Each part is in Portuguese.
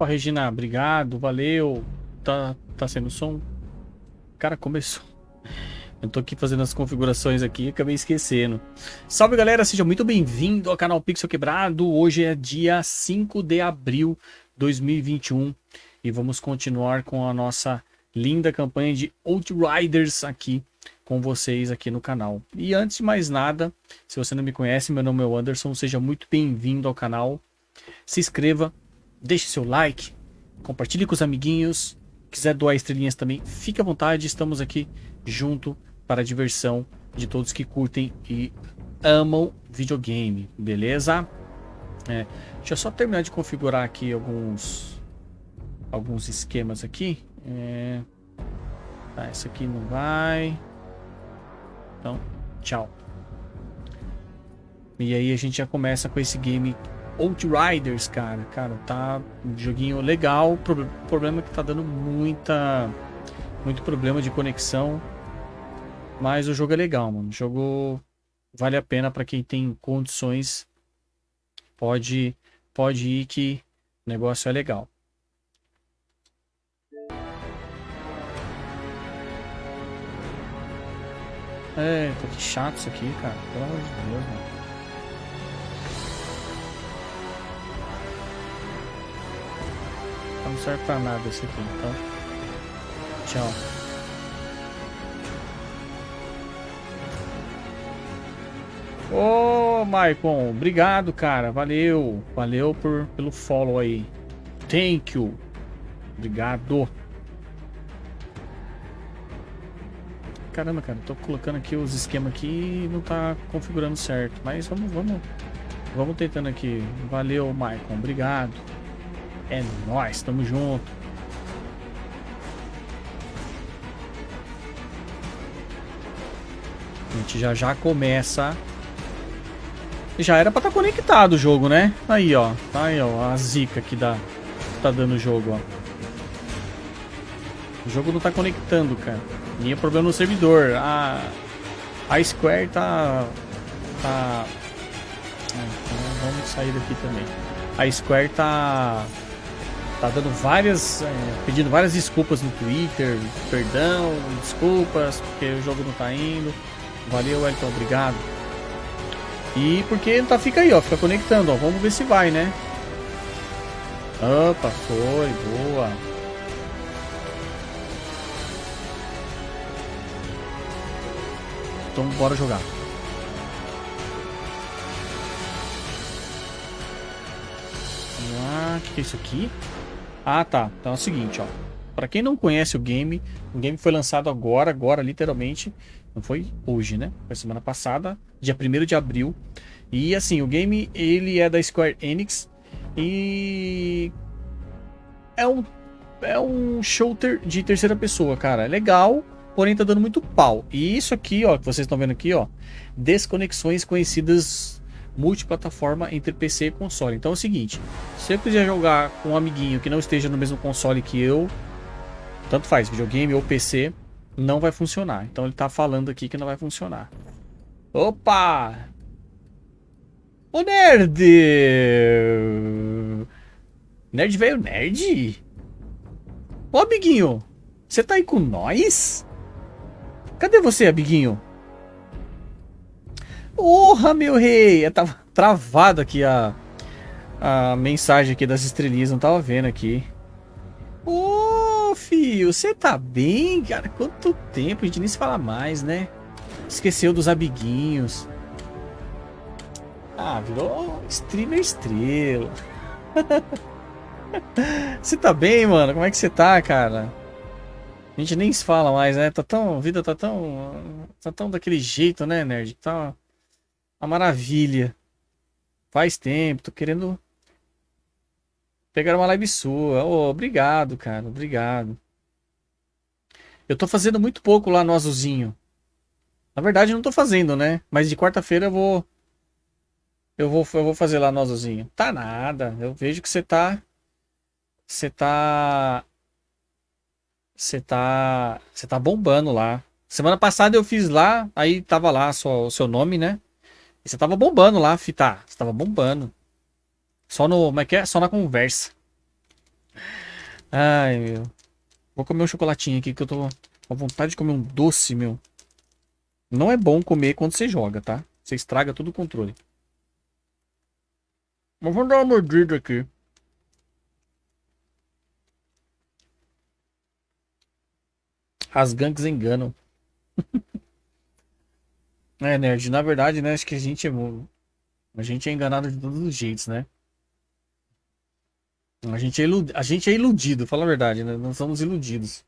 Opa, Regina, obrigado, valeu. Tá, tá sendo som? Cara, começou. Eu tô aqui fazendo as configurações aqui acabei esquecendo. Salve galera, seja muito bem-vindo ao canal Pixel Quebrado. Hoje é dia 5 de abril de 2021 e vamos continuar com a nossa linda campanha de Outriders aqui com vocês aqui no canal. E antes de mais nada, se você não me conhece, meu nome é Anderson, seja muito bem-vindo ao canal. Se inscreva, deixe seu like, compartilhe com os amiguinhos, quiser doar estrelinhas também, fique à vontade, estamos aqui junto para a diversão de todos que curtem e amam videogame, beleza? É, deixa eu só terminar de configurar aqui alguns alguns esquemas aqui. É, tá, esse aqui não vai. Então, tchau. E aí a gente já começa com esse game Outriders, cara. Cara, tá um joguinho legal. O problema é que tá dando muita muito problema de conexão. Mas o jogo é legal, mano. O jogo vale a pena para quem tem condições. Pode pode ir que o negócio é legal. É, tá que chato isso aqui, cara. Pelo amor de Deus, mano. Não serve pra nada esse aqui, então. Tchau. Ô, oh, Maicon, obrigado, cara. Valeu. Valeu por, pelo follow aí. Thank you. Obrigado. Caramba, cara, tô colocando aqui os esquemas aqui e não tá configurando certo. Mas vamos, vamos, vamos tentando aqui. Valeu, Maicon. Obrigado. É nóis, tamo junto. A gente já já começa. Já era pra estar tá conectado o jogo, né? Aí, ó. Tá aí, ó. A zica que dá. Tá dando o jogo, ó. O jogo não tá conectando, cara. E é problema no servidor. A, a Square tá. Tá. É, então vamos sair daqui também. A Square tá tá dando várias, é, pedindo várias desculpas no Twitter, perdão, desculpas, porque o jogo não tá indo. Valeu, Elton, obrigado. E porque tá, fica aí, ó, fica conectando, ó. Vamos ver se vai, né? Opa, foi, boa. Então bora jogar. Vamos lá, o que, que é isso aqui? Ah, tá. Então é o seguinte, ó. Pra quem não conhece o game, o game foi lançado agora, agora, literalmente. Não foi hoje, né? Foi semana passada, dia 1 de abril. E assim, o game, ele é da Square Enix. E... É um, é um shooter de terceira pessoa, cara. É legal, porém tá dando muito pau. E isso aqui, ó, que vocês estão vendo aqui, ó. Desconexões conhecidas multiplataforma entre PC e console. Então é o seguinte, se eu quiser jogar com um amiguinho que não esteja no mesmo console que eu, tanto faz, videogame ou PC, não vai funcionar. Então ele está falando aqui que não vai funcionar. Opa! Ô nerd! Nerd veio nerd? Ô amiguinho, você tá aí com nós? Cadê você, amiguinho? Porra, meu rei! Eu tava travado aqui a, a mensagem aqui das estrelinhas, não tava vendo aqui. Ô, filho, você tá bem, cara? Quanto tempo? A gente nem se fala mais, né? Esqueceu dos amiguinhos. Ah, virou streamer estrela. Você tá bem, mano? Como é que você tá, cara? A gente nem se fala mais, né? Tá tão, a vida tá tão, tá tão daquele jeito, né, nerd? Tá uma maravilha. Faz tempo, tô querendo pegar uma live sua. Oh, obrigado, cara. Obrigado. Eu tô fazendo muito pouco lá no azulzinho. Na verdade, não tô fazendo, né? Mas de quarta-feira eu vou. Eu vou, eu vou fazer lá no azulzinho. Tá nada. Eu vejo que você tá. Você tá. Você tá. Você tá bombando lá. Semana passada eu fiz lá, aí tava lá só o seu nome, né? E você tava bombando lá, Fita. Você tava bombando. Só no. Como é que é? Só na conversa. Ai, meu. Vou comer um chocolatinho aqui que eu tô com vontade de comer um doce, meu. Não é bom comer quando você joga, tá? Você estraga todo o controle. Mas vamos dar uma mordida aqui. As gangues enganam. é, nerd, na verdade, né? Acho que a gente é. A gente é enganado de todos os jeitos, né? A gente é, ilud... a gente é iludido, fala a verdade, né? Nós somos iludidos.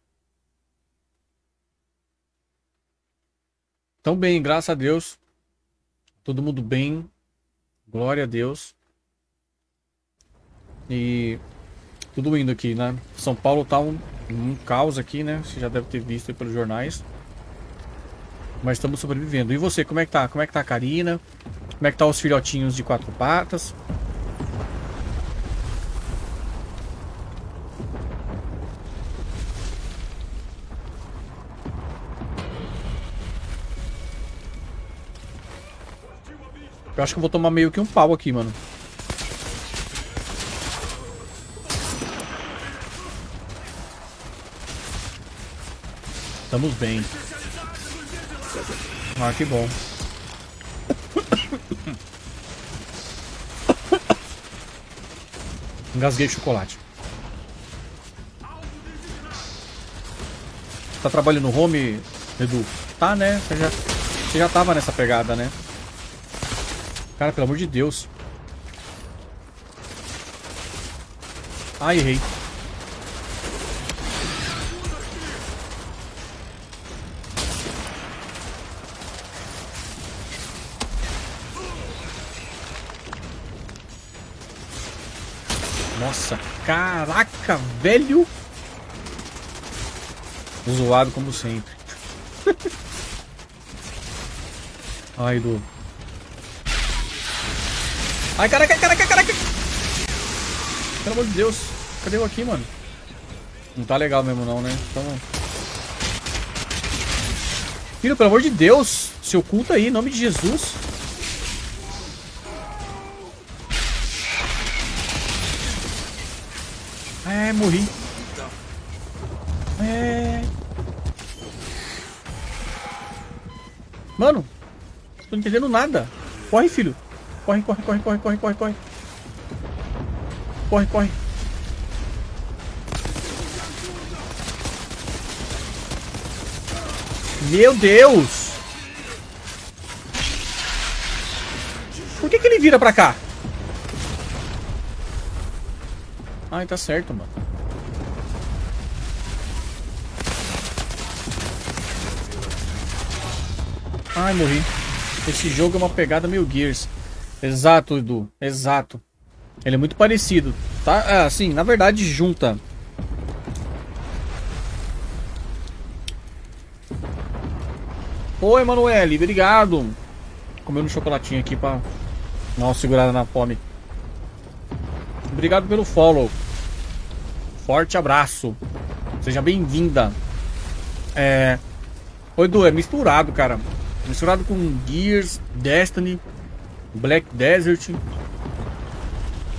Tão bem, graças a Deus. Todo mundo bem. Glória a Deus. E tudo indo aqui, né? São Paulo tá um, um caos aqui, né? Você já deve ter visto pelos jornais. Mas estamos sobrevivendo. E você, como é que tá? Como é que tá a Karina? Como é que tá os filhotinhos de quatro patas? Eu acho que eu vou tomar meio que um pau aqui, mano. Estamos bem. Ah, que bom. Engasguei chocolate. Tá trabalhando no home, Edu? Tá, né? Você já, você já tava nessa pegada, né? Cara, pelo amor de Deus. Ai, errei. Caraca, velho. Zoado como sempre. Ai, do. Ai, caraca, caraca, caraca. Pelo amor de Deus. Cadê eu aqui, mano? Não tá legal mesmo não, né? Então... Filho, pelo amor de Deus. Se oculta aí, em nome de Jesus. Morri. É... Mano, tô entendendo nada. Corre, filho. Corre, corre, corre, corre, corre, corre, corre. Corre, corre. Meu Deus! Por que, que ele vira pra cá? Ai, tá certo, mano. Ai, morri. Esse jogo é uma pegada meio Gears. Exato, Edu. Exato. Ele é muito parecido. Tá? É, assim, na verdade, junta. Oi, Emanuele. Obrigado. Comendo um chocolatinho aqui pra dar uma segurada na fome. Obrigado pelo follow. Forte abraço. Seja bem-vinda. É... Oi, Edu, é misturado, cara. Misturado com Gears, Destiny. Black Desert.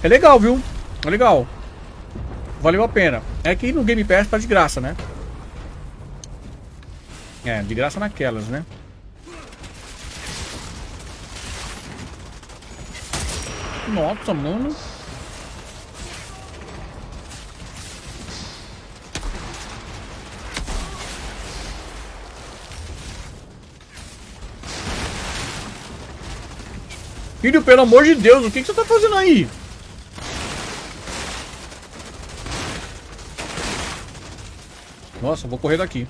É legal, viu? É legal. Valeu a pena. É que no Game Pass tá de graça, né? É, de graça naquelas, né? Nossa, mano. Filho, pelo amor de Deus, o que, que você tá fazendo aí? Nossa, vou correr daqui.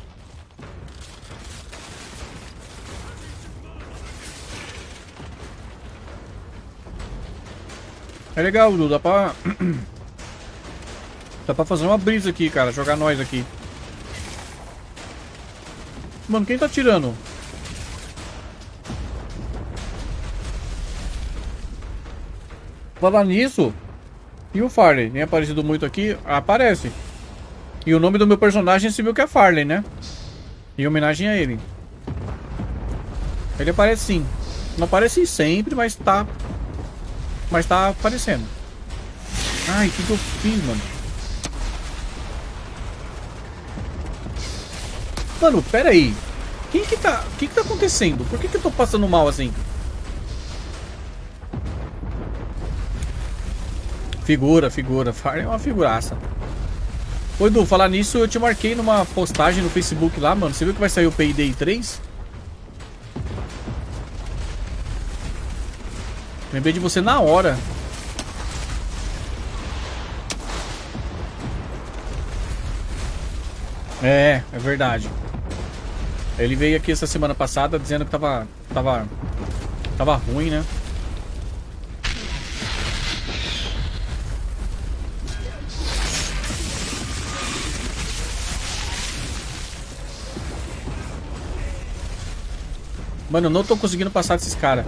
É legal, Dudu. Dá pra... Dá pra fazer uma brisa aqui, cara. Jogar nós aqui. Mano, quem tá tirando? Falar nisso, e o Farley? Tem aparecido muito aqui? Aparece. E o nome do meu personagem se viu que é Farley, né? Em homenagem a ele. Ele aparece sim. Não aparece sempre, mas tá... Mas tá aparecendo. Ai, o que, que eu fiz, mano? Mano, pera aí. Quem que tá... O que que tá acontecendo? Por que que eu tô passando mal assim? Figura, figura. Farm é uma figuraça. Ô Edu, falar nisso, eu te marquei numa postagem no Facebook lá, mano. Você viu que vai sair o Payday 3? Lembrei de você na hora. É, é verdade. Ele veio aqui essa semana passada dizendo que tava. tava. tava ruim, né? Mano, eu não tô conseguindo passar desses caras.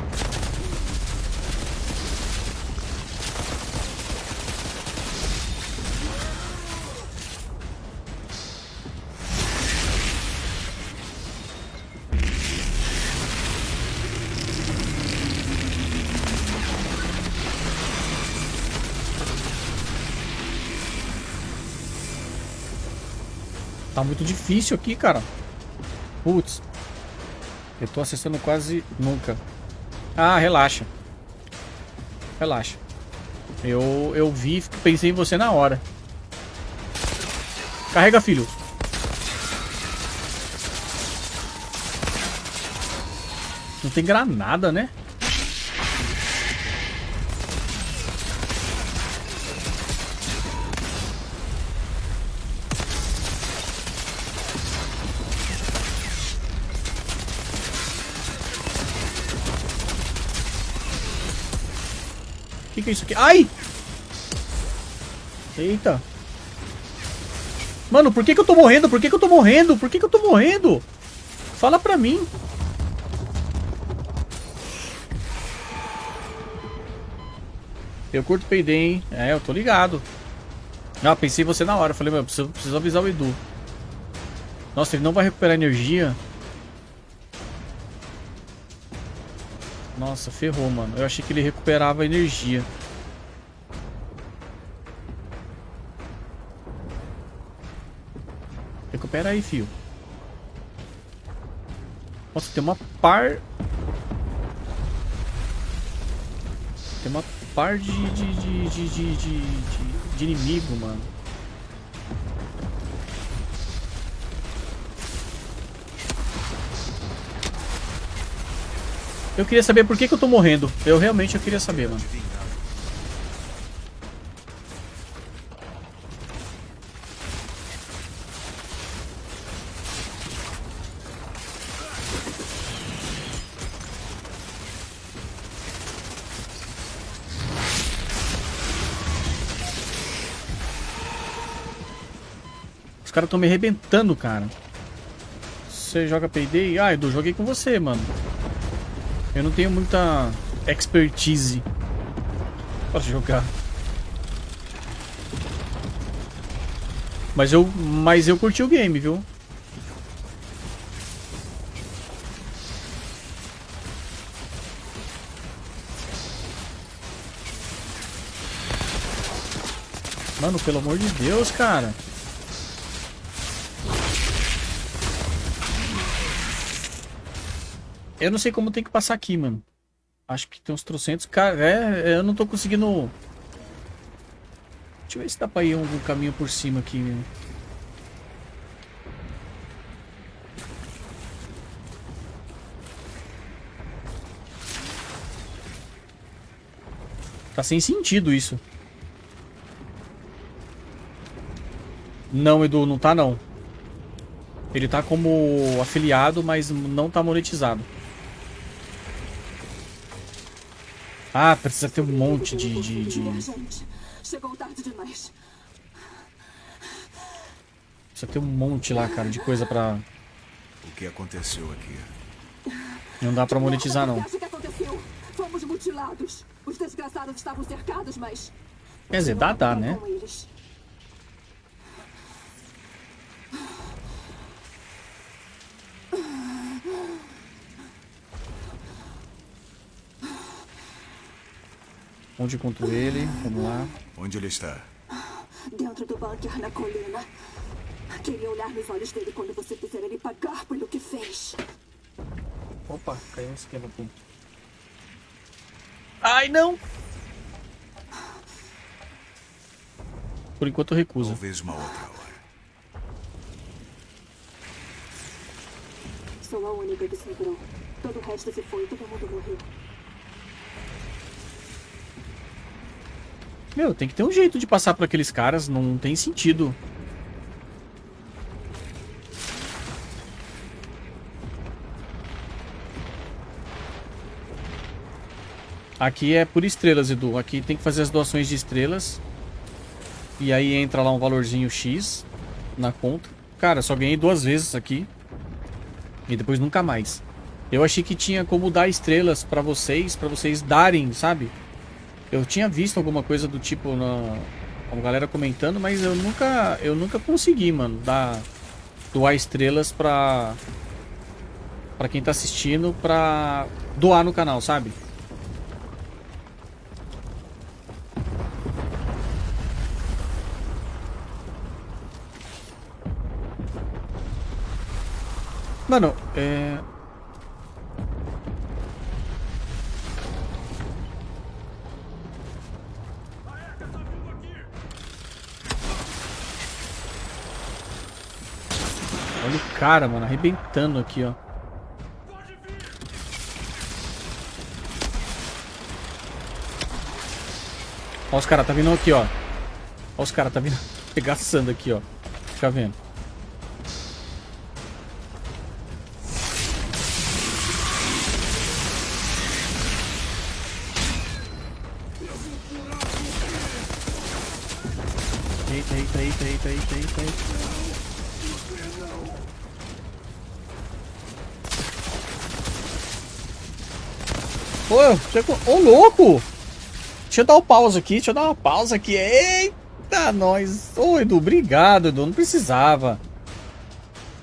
Tá muito difícil aqui, cara. Putz. Eu tô acessando quase nunca. Ah, relaxa. Relaxa. Eu, eu vi, pensei em você na hora. Carrega, filho. Não tem granada, né? Que é isso aqui? Ai! Eita. Mano, por que que eu tô morrendo? Por que que eu tô morrendo? Por que que eu tô morrendo? Fala pra mim. Eu curto peidei, hein? É, eu tô ligado. Ah, pensei em você na hora. Falei, meu, preciso, preciso avisar o Edu. Nossa, ele não vai recuperar energia. Nossa, ferrou, mano. Eu achei que ele recuperava energia. Recupera aí, fio. Nossa, tem uma par... Tem uma par de, de, de, de, de, de, de inimigo, mano. Eu queria saber por que, que eu tô morrendo. Eu realmente eu queria saber, mano. Os caras estão me arrebentando, cara. Você joga Payday? Ah, Edu, joguei com você, mano. Eu não tenho muita expertise para jogar. Mas eu, mas eu curti o game, viu? Mano, pelo amor de Deus, cara. Eu não sei como tem que passar aqui, mano. Acho que tem uns trocentos. Cara, é, eu não tô conseguindo... Deixa eu ver se dá pra ir algum caminho por cima aqui. Tá sem sentido isso. Não, Edu, não tá não. Ele tá como afiliado, mas não tá monetizado. Ah, precisa ter um monte de... de, de... Chegou tarde demais. Precisa ter um monte lá, cara, de coisa pra... O que aconteceu aqui? Não dá pra monetizar, não. Fomos mutilados. Os desgraçados estavam cercados, mas... Quer dizer, dá, dá, né? Onde encontro ele? Vamos lá. Onde ele está? Dentro do bunker na colina. Queria olhar nos olhos dele quando você fizer ele pagar pelo que fez. Opa, caiu um esquema aqui. Ai, não! Por enquanto eu recuso. Talvez uma outra hora. Sou a única que sobrou. Todo o resto se foi, todo mundo morreu. Meu, tem que ter um jeito de passar por aqueles caras, não tem sentido. Aqui é por estrelas, Edu. Aqui tem que fazer as doações de estrelas. E aí entra lá um valorzinho X na conta. Cara, só ganhei duas vezes aqui. E depois nunca mais. Eu achei que tinha como dar estrelas pra vocês, pra vocês darem, sabe? Eu tinha visto alguma coisa do tipo na a galera comentando, mas eu nunca eu nunca consegui, mano, dar doar estrelas pra para quem tá assistindo pra doar no canal, sabe? Mano, é cara, mano, arrebentando aqui, ó. Ó os caras, tá vindo aqui, ó. Ó os caras, tá vindo pegaçando aqui, ó. Fica vendo. Chegou. Ô, louco! Deixa eu dar um pausa aqui, deixa eu dar uma pausa aqui. Eita, nós. Ô, Edu, obrigado, Edu. Não precisava.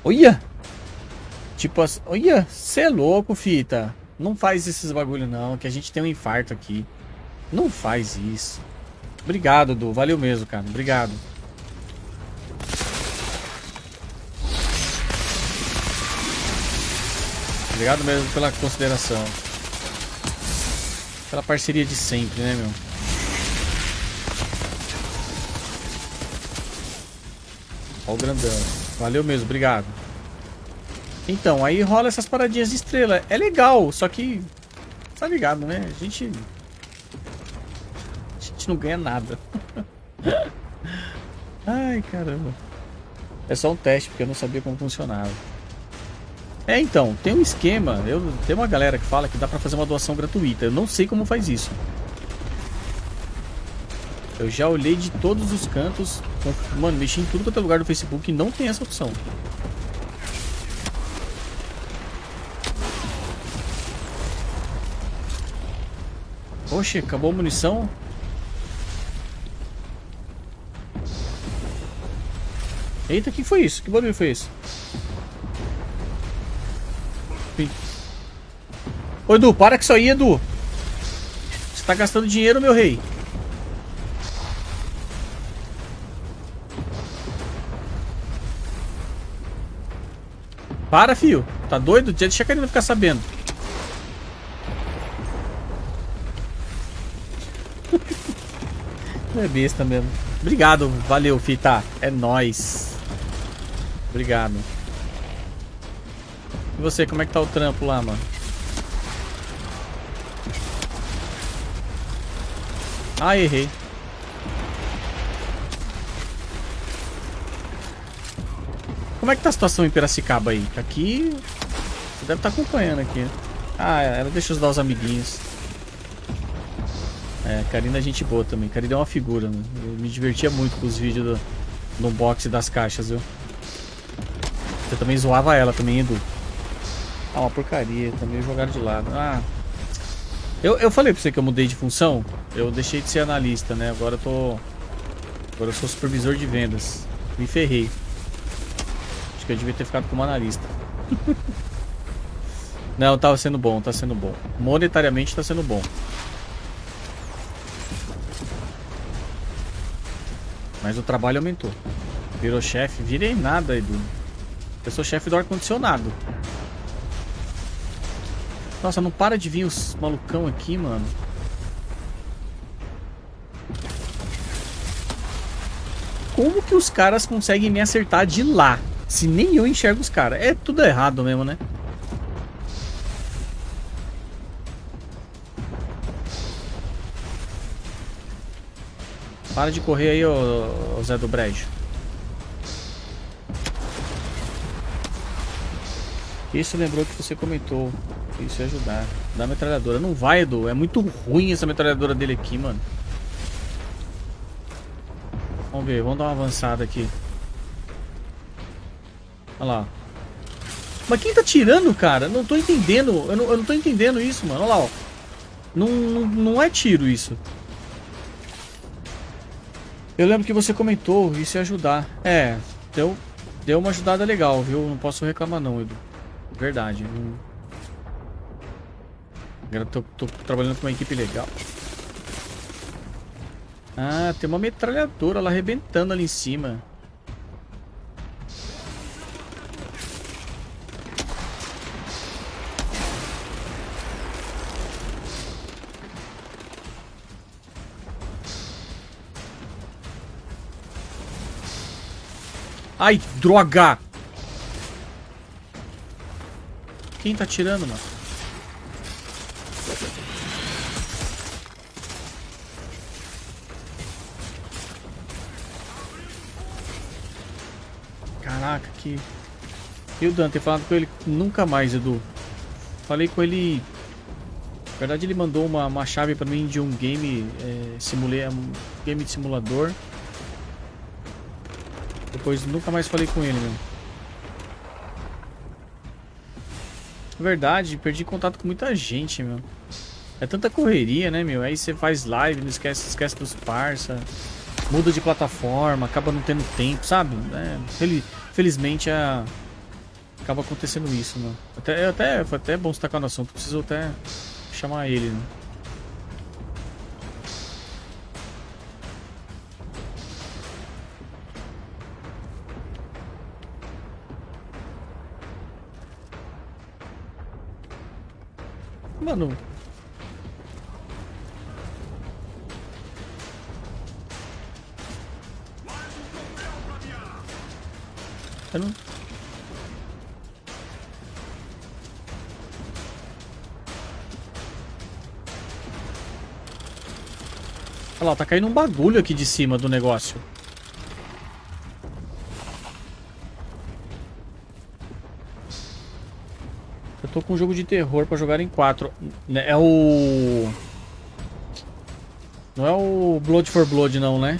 Olha! Tipo assim. Olha, você é louco, fita. Não faz esses bagulho, não, que a gente tem um infarto aqui. Não faz isso. Obrigado, Edu. Valeu mesmo, cara. Obrigado. Obrigado mesmo pela consideração. Pela parceria de sempre, né, meu? Ó o grandão. Valeu mesmo, obrigado. Então, aí rola essas paradinhas de estrela. É legal, só que... Tá ligado, né? A gente... A gente não ganha nada. Ai, caramba. É só um teste, porque eu não sabia como funcionava. É, então, tem um esquema, eu, tem uma galera que fala que dá pra fazer uma doação gratuita. Eu não sei como faz isso. Eu já olhei de todos os cantos, mano, mexi em tudo quanto é lugar do Facebook e não tem essa opção. Oxe, acabou a munição? Eita, que foi isso? Que barulho foi esse? Ô Edu, para com isso aí, Edu. Você tá gastando dinheiro, meu rei. Para, fio. Tá doido? Deixa a Karina ficar sabendo. é besta mesmo. Obrigado, valeu, Fita. É nóis. Obrigado. E você, como é que tá o trampo lá, mano? Ah, errei. Como é que tá a situação em Piracicaba aí? Aqui... Você deve estar acompanhando aqui. Ah, ela deixa ajudar os amiguinhos. É, Karina é gente boa também. Karina é uma figura, né? Eu me divertia muito com os vídeos do, do unboxing das caixas, viu? Você também zoava ela também, Edu. Ah, uma porcaria. Também jogaram de lado. Ah... Eu, eu falei pra você que eu mudei de função. Eu deixei de ser analista, né? Agora eu tô. Agora eu sou supervisor de vendas. Me ferrei. Acho que eu devia ter ficado como analista. Não, tava sendo bom, tá sendo bom. Monetariamente tá sendo bom. Mas o trabalho aumentou. Virou chefe? Virei nada, Edu. Eu sou chefe do ar-condicionado. Nossa, não para de vir os malucão aqui, mano. Como que os caras conseguem me acertar de lá? Se nem eu enxergo os caras. É tudo errado mesmo, né? Para de correr aí, ô, ô Zé do Brejo. Isso lembrou que você comentou. Isso ia ajudar. Da metralhadora. Não vai, Edu. É muito ruim essa metralhadora dele aqui, mano. Vamos ver. Vamos dar uma avançada aqui. Olha lá. Mas quem tá tirando, cara? Não tô entendendo. Eu não, eu não tô entendendo isso, mano. Olha lá, ó. Não, não, não é tiro isso. Eu lembro que você comentou isso ia ajudar. É, deu, deu uma ajudada legal, viu? Não posso reclamar não, Edu. Verdade. Agora tô, tô trabalhando com uma equipe legal. Ah, tem uma metralhadora lá arrebentando ali em cima. Ai, droga! Quem tá tirando, mano? Caraca, que... E o Dante, falado com ele nunca mais, Edu. Falei com ele... Na verdade, ele mandou uma, uma chave pra mim de um game... É, simulei, um game de simulador. Depois nunca mais falei com ele, meu. Verdade, perdi contato com muita gente, meu. É tanta correria, né, meu? Aí você faz live, não esquece, esquece dos parça. Muda de plataforma, acaba não tendo tempo, sabe? É, felizmente a... acaba acontecendo isso. Até, até, foi até bom você estar no assunto, preciso até chamar ele, né? Mano. Eu não... Olha lá, tá caindo um bagulho aqui de cima do negócio. Tô com um jogo de terror pra jogar em 4. Né, é o... Não é o Blood for Blood não, né?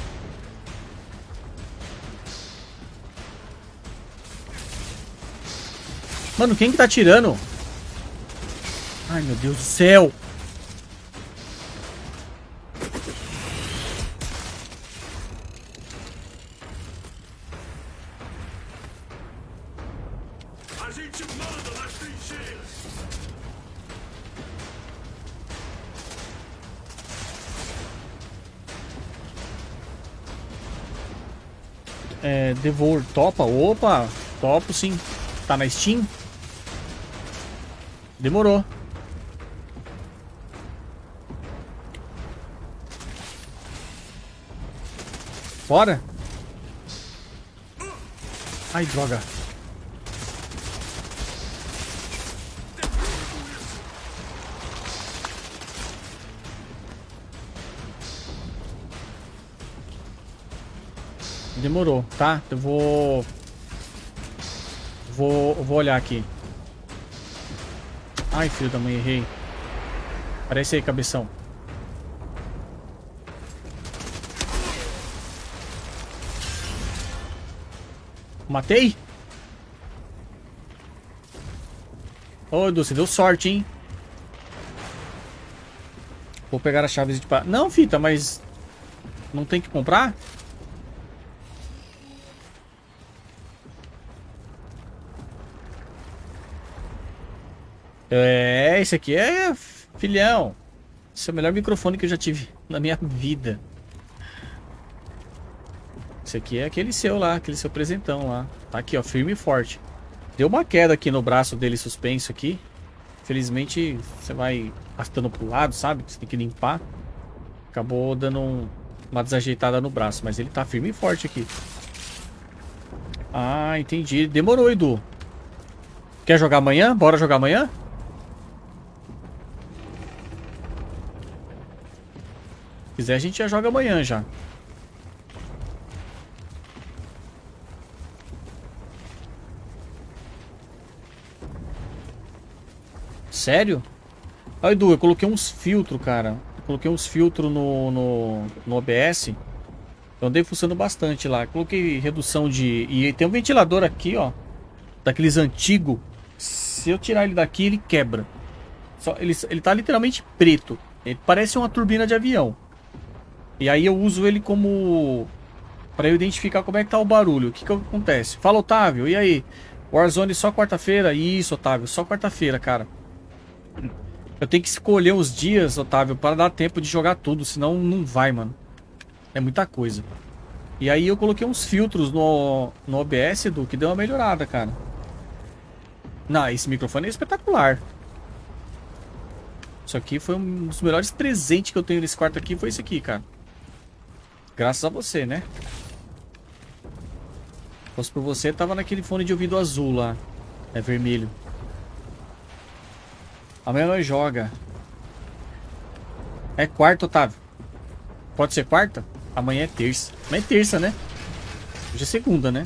Mano, quem que tá atirando? Ai, meu Deus do céu. Devour topa? Opa, topo sim. Tá na Steam? Demorou. Bora. Ai, droga. Demorou, tá? Eu vou... Vou, vou olhar aqui. Ai, filho da mãe, errei. Aparece aí, cabeção. Matei? Ô, Edu, você deu sorte, hein? Vou pegar as chaves de... Não, fita, mas... Não tem que comprar? É, esse aqui é filhão. Esse é o melhor microfone que eu já tive na minha vida. Esse aqui é aquele seu lá, aquele seu presentão lá. Tá aqui, ó, firme e forte. Deu uma queda aqui no braço dele suspenso aqui. Felizmente você vai arrastando pro lado, sabe? Você tem que limpar. Acabou dando um, uma desajeitada no braço, mas ele tá firme e forte aqui. Ah, entendi. Demorou, Edu. Quer jogar amanhã? Bora jogar amanhã? Quiser, a gente já joga amanhã já. Sério? Ah, Edu, eu coloquei uns filtros, cara. Eu coloquei uns filtros no, no, no OBS. Eu andei funcionando bastante lá. Coloquei redução de... E tem um ventilador aqui, ó. Daqueles antigos. Se eu tirar ele daqui, ele quebra. Só, ele, ele tá literalmente preto. Ele parece uma turbina de avião. E aí eu uso ele como... Pra eu identificar como é que tá o barulho. O que que acontece? Fala, Otávio. E aí? Warzone só quarta-feira? Isso, Otávio. Só quarta-feira, cara. Eu tenho que escolher os dias, Otávio, para dar tempo de jogar tudo, senão não vai, mano. É muita coisa. E aí eu coloquei uns filtros no, no OBS, do que deu uma melhorada, cara. Não, esse microfone é espetacular. Isso aqui foi um dos melhores presentes que eu tenho nesse quarto aqui, foi esse aqui, cara. Graças a você, né? Se fosse por você, tava naquele fone de ouvido azul lá. É vermelho. Amanhã nós joga. É quarta, Otávio. Pode ser quarta? Amanhã é terça. Amanhã é terça, né? Hoje é segunda, né?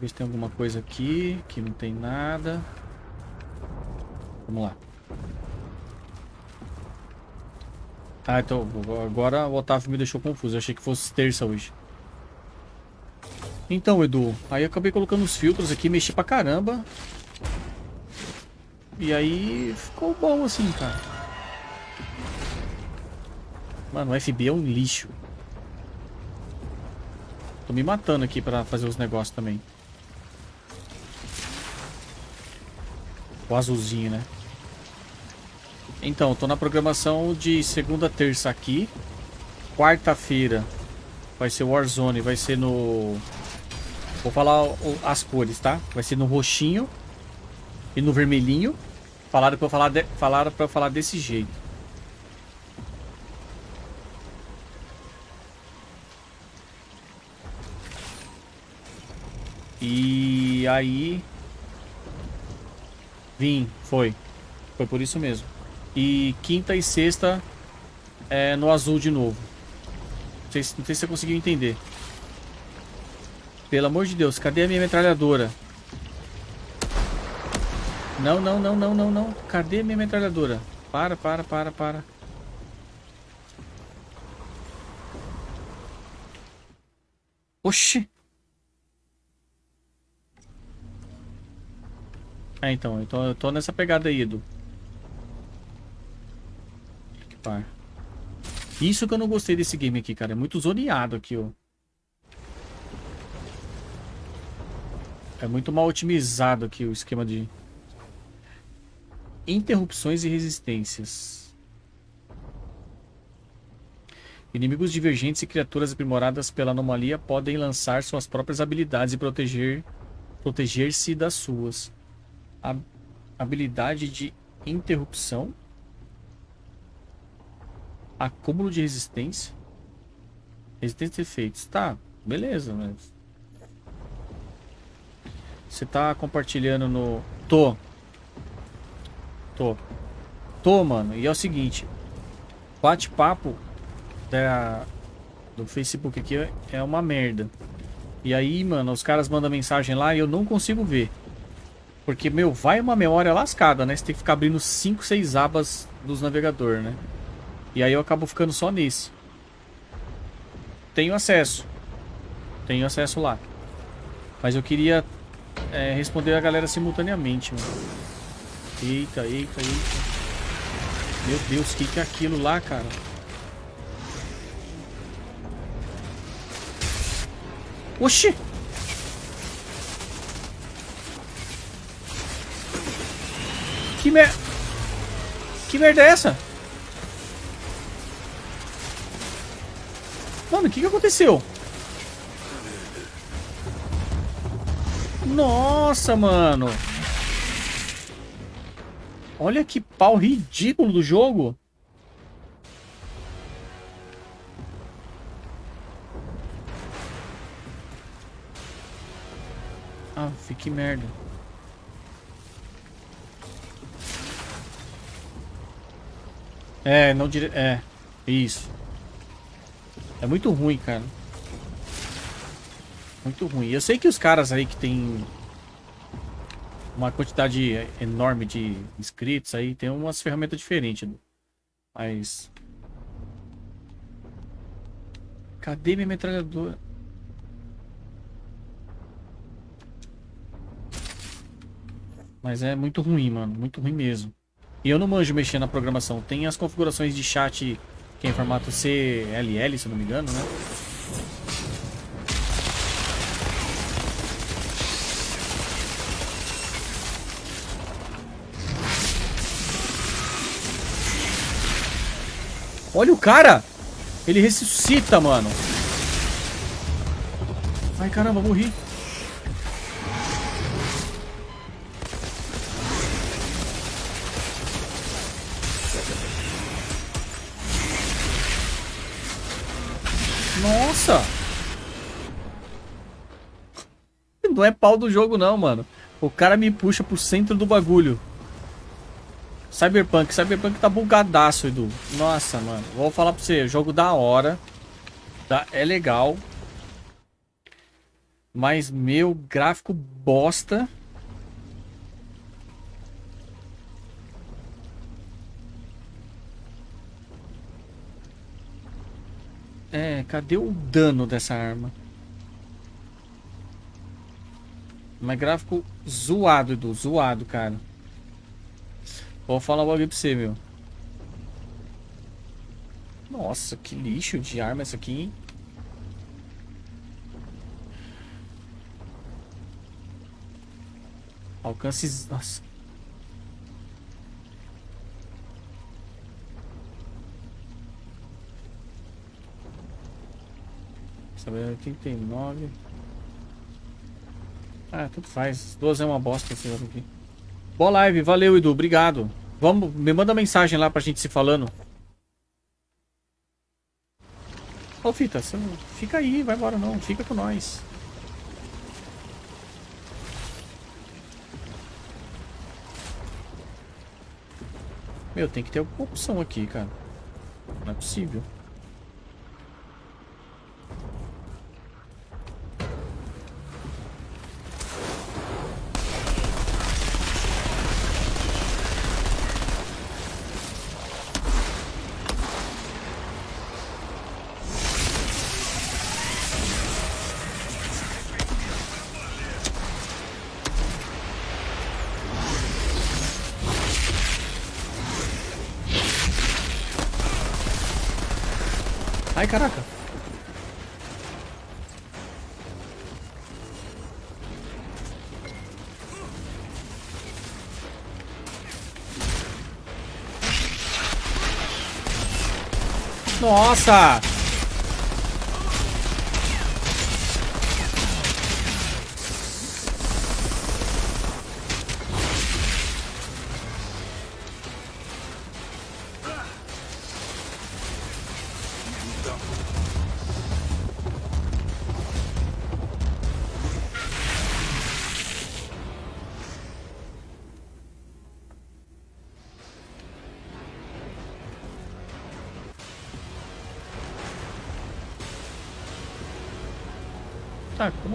Ver se tem alguma coisa aqui. Que não tem nada. Vamos lá. Ah, então agora o Otávio me deixou confuso. Eu achei que fosse terça hoje. Então, Edu, aí acabei colocando os filtros aqui, mexi pra caramba. E aí ficou bom assim, cara. Mano, o FB é um lixo. Tô me matando aqui pra fazer os negócios também. O azulzinho, né? Então, tô na programação de segunda terça aqui. Quarta-feira vai ser Warzone, vai ser no... Vou falar as cores, tá? Vai ser no roxinho e no vermelhinho. Falaram pra eu falar, de... Falaram pra eu falar desse jeito. E aí... Vim, foi. Foi por isso mesmo. E quinta e sexta é no azul de novo. Não sei, não sei se você conseguiu entender. Pelo amor de Deus, cadê a minha metralhadora? Não, não, não, não, não, não. Cadê a minha metralhadora? Para, para, para, para. Oxi. É, então, então eu tô nessa pegada aí, Edu. Equipar. Isso que eu não gostei desse game aqui, cara. É muito zoneado aqui, ó. É muito mal otimizado aqui o esquema de... Interrupções e resistências. Inimigos divergentes e criaturas aprimoradas pela anomalia podem lançar suas próprias habilidades e proteger proteger-se das suas. Habilidade de interrupção Acúmulo de resistência. Resistência de efeitos. Tá, beleza, mas... Você tá compartilhando no... Tô. Tô. Tô, mano. E é o seguinte. Bate-papo da... do Facebook aqui é uma merda. E aí, mano, os caras mandam mensagem lá e eu não consigo ver. Porque, meu, vai uma memória lascada, né? Você tem que ficar abrindo 5, 6 abas dos navegador, né? E aí eu acabo ficando só nesse. Tenho acesso. Tenho acesso lá. Mas eu queria é, responder a galera simultaneamente, mano. Eita, eita, eita. Meu Deus, o que, que é aquilo lá, cara? Oxi! Que mer... Que merda é essa? Mano, o que, que aconteceu? Nossa, mano. Olha que pau ridículo do jogo. Ah, que merda. É, não dire... É, isso. É muito ruim, cara. Muito ruim. Eu sei que os caras aí que tem uma quantidade enorme de inscritos aí tem umas ferramentas diferentes. Mas... Cadê minha metralhadora? Mas é muito ruim, mano. Muito ruim mesmo. E eu não manjo mexer na programação. Tem as configurações de chat que é em formato CLL, se eu não me engano, né? Olha o cara! Ele ressuscita, mano. Ai, caramba, morri. Não é pau do jogo não, mano. O cara me puxa pro centro do bagulho. Cyberpunk. Cyberpunk tá bugadaço, Edu. Nossa, mano. Vou falar pra você. Jogo da hora. Tá, é legal. Mas, meu, gráfico bosta. É, cadê o dano dessa arma? Mas gráfico zoado, Edu. Zoado, cara. Vou falar logo pra você, meu. Nossa, que lixo de arma essa aqui, hein? Alcances... Nossa. Saber 89. Ah, tudo faz. Duas é uma bosta esse jogo aqui. Boa live, valeu Edu, obrigado. Vamos, me manda mensagem lá pra gente se falando. Ô Fita, você não... fica aí, vai embora não, fica com nós. Meu, tem que ter alguma opção aqui, cara. Não é possível. Nossa!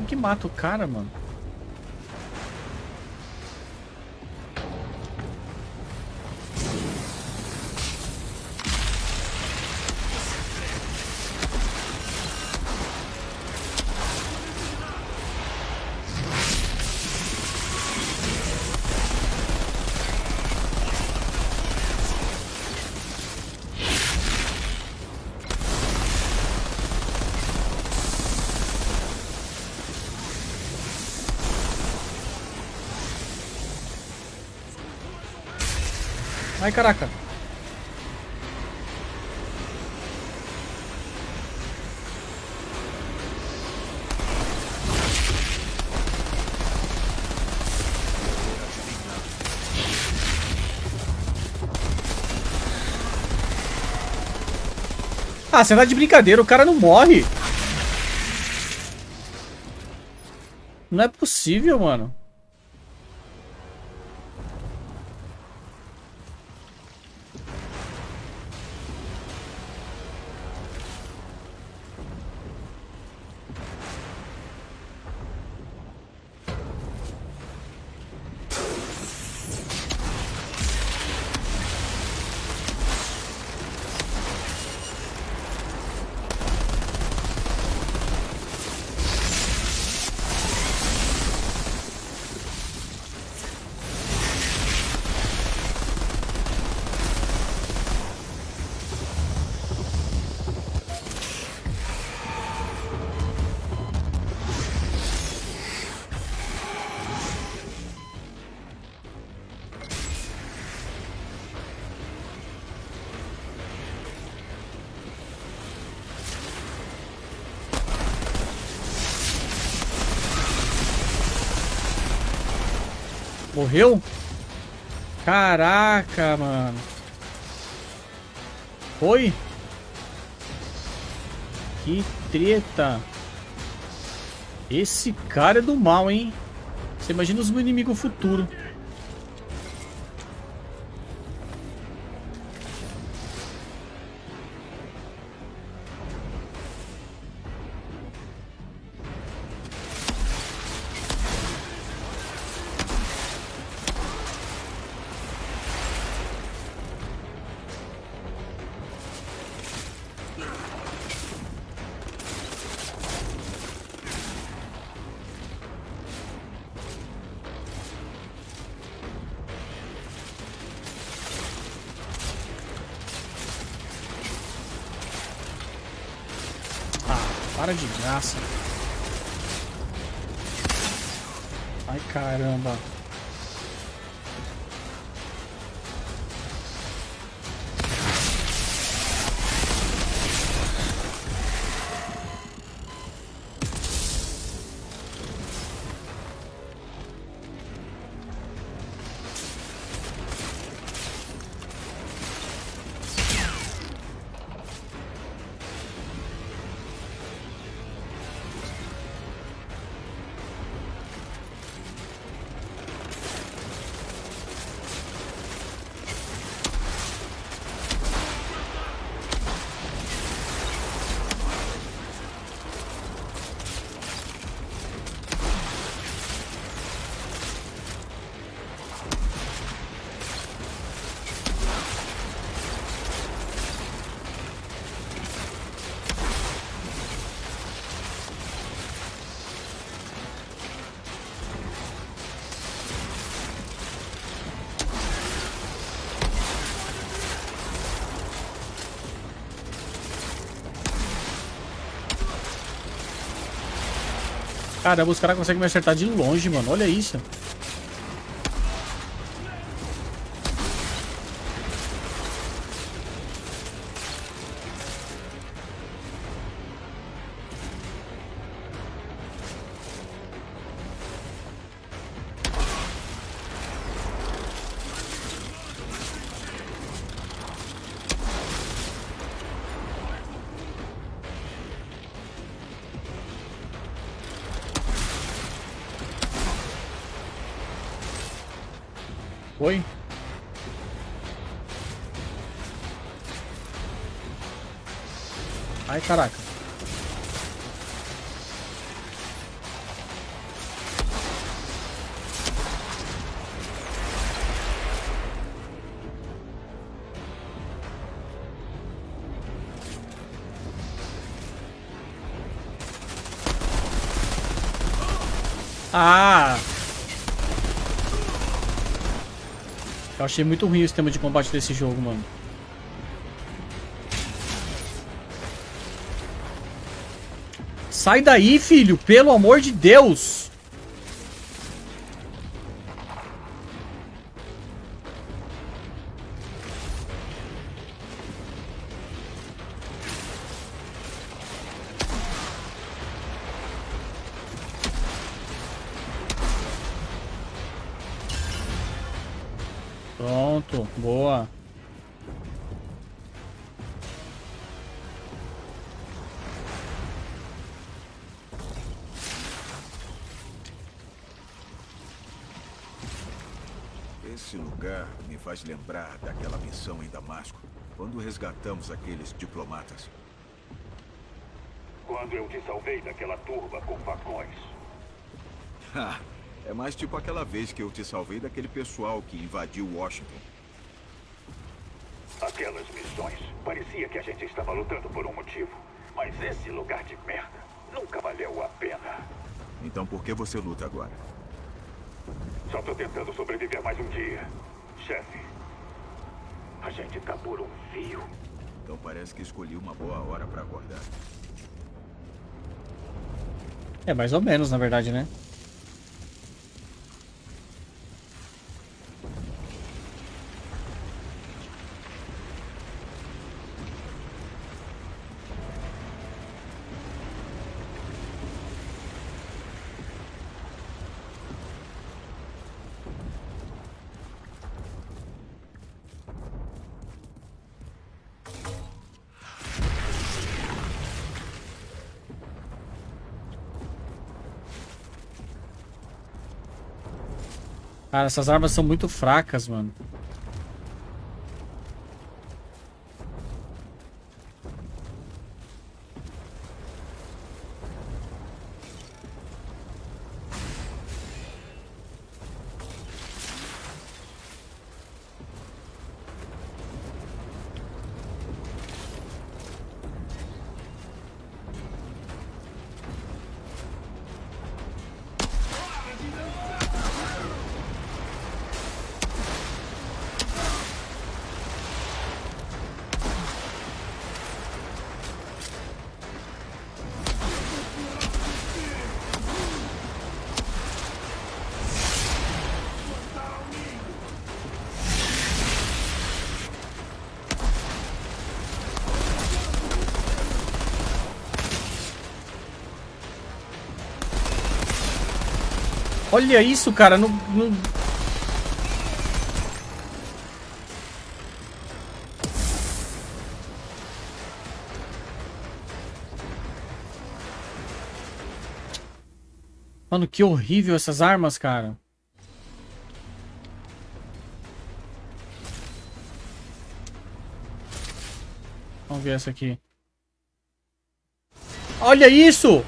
Que mata o cara, mano? Ai, caraca. Ah, você tá de brincadeira, o cara não morre. Não é possível, mano. Morreu? Caraca, mano. Foi? Que treta. Esse cara é do mal, hein? Você imagina os inimigos futuros. Para de graça. Ai, caramba. Caramba, os caras conseguem me acertar de longe, mano. Olha isso. Eu achei muito ruim o sistema de combate desse jogo, mano. Sai daí, filho! Pelo amor de Deus! Faz lembrar daquela missão em Damasco, quando resgatamos aqueles diplomatas. Quando eu te salvei daquela turba com facões. Ha! É mais tipo aquela vez que eu te salvei daquele pessoal que invadiu Washington. Aquelas missões, parecia que a gente estava lutando por um motivo. Mas esse lugar de merda nunca valeu a pena. Então por que você luta agora? Só tô tentando sobreviver mais um dia. Chefe, a gente tá por um fio. Então parece que escolhi uma boa hora pra acordar. É mais ou menos, na verdade, né? Cara, essas armas são muito fracas, mano. Olha isso, cara. No, no... Mano, que horrível essas armas, cara. Vamos ver essa aqui. Olha isso!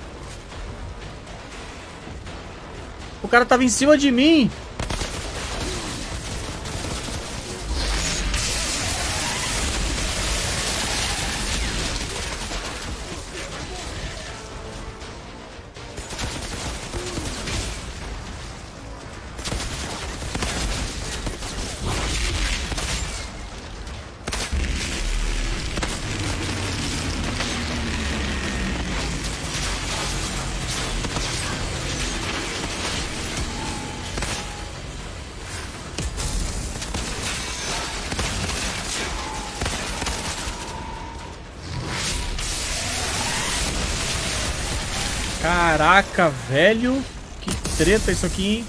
O cara tava em cima de mim. Velho. Que treta isso aqui, hein?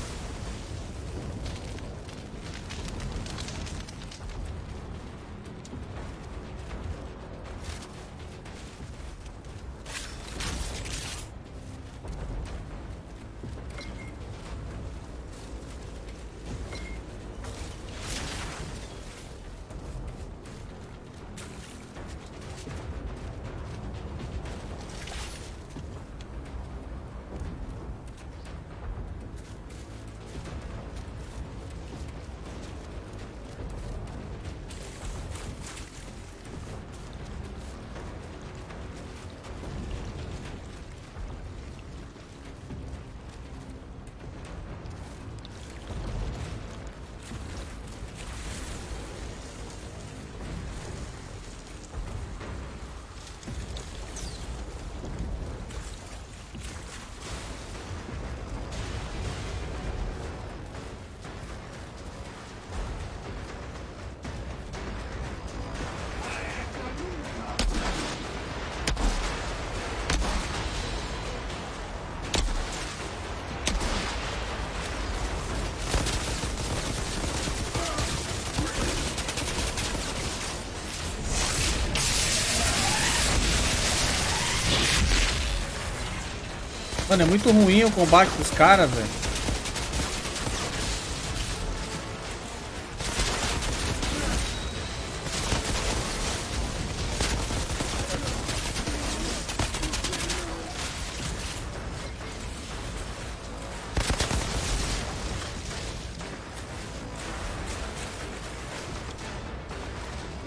Mano, é muito ruim o combate dos caras, velho.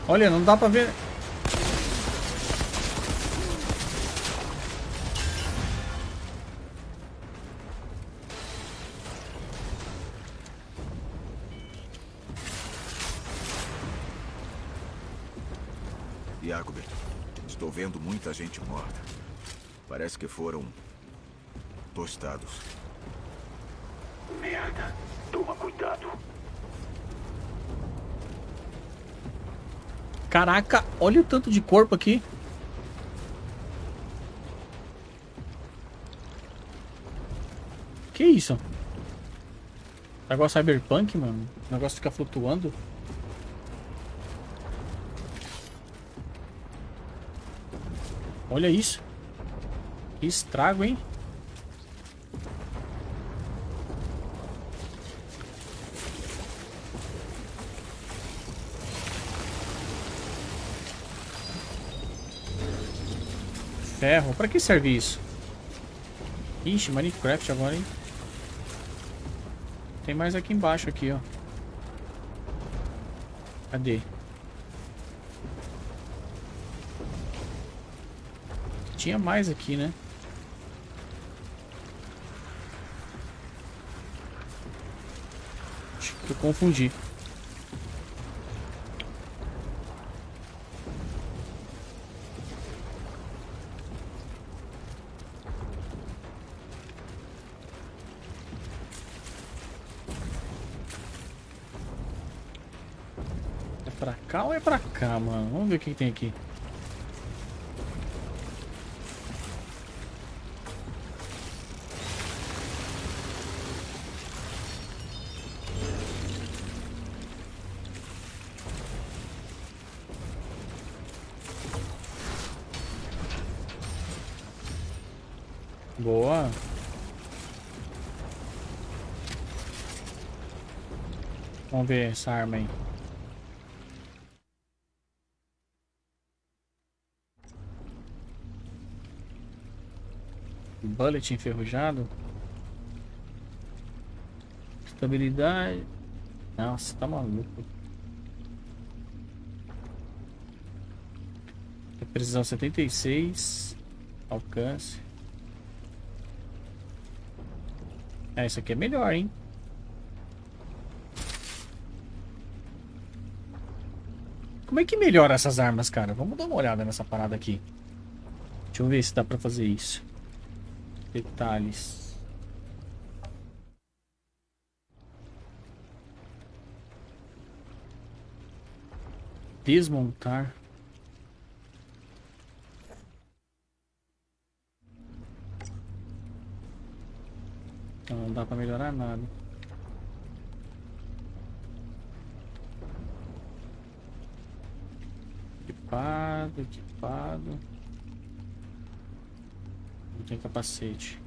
Olha, não dá pra ver. Gente morta. Parece que foram tostados. Merda. Toma cuidado. Caraca, olha o tanto de corpo aqui. Que isso? Negócio cyberpunk, mano. O negócio fica flutuando. Olha isso. Que estrago, hein? Ferro. Pra que serve isso? Ixi, Minecraft agora, hein? Tem mais aqui embaixo, aqui, ó. Cadê? Tinha mais aqui, né? Acho que eu confundi. cá ou é pra cá, mano? Vamos ver o que, que tem aqui. Ver essa arma aí. Bullet enferrujado. Estabilidade. Nossa, tá maluco. Precisão 76. Alcance. É, isso aqui é melhor, hein? Como é que melhora essas armas, cara? Vamos dar uma olhada nessa parada aqui. Deixa eu ver se dá pra fazer isso. Detalhes. Desmontar. Então não dá para melhorar nada. Equipado, equipado tem capacete.